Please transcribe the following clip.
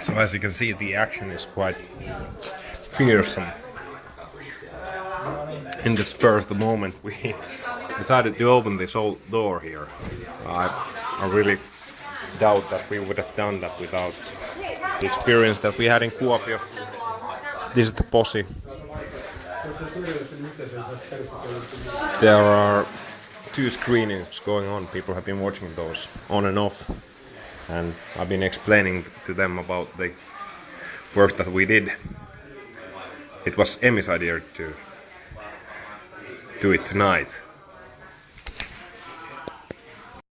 So as you can see, the action is quite fearsome. In the spur of the moment, we decided to open this old door here. I, I really doubt that we would have done that without the experience that we had in Kuopio. This is the posse. There are two screenings going on. People have been watching those on and off. And I've been explaining to them about the work that we did. It was Emmy's idea to do it tonight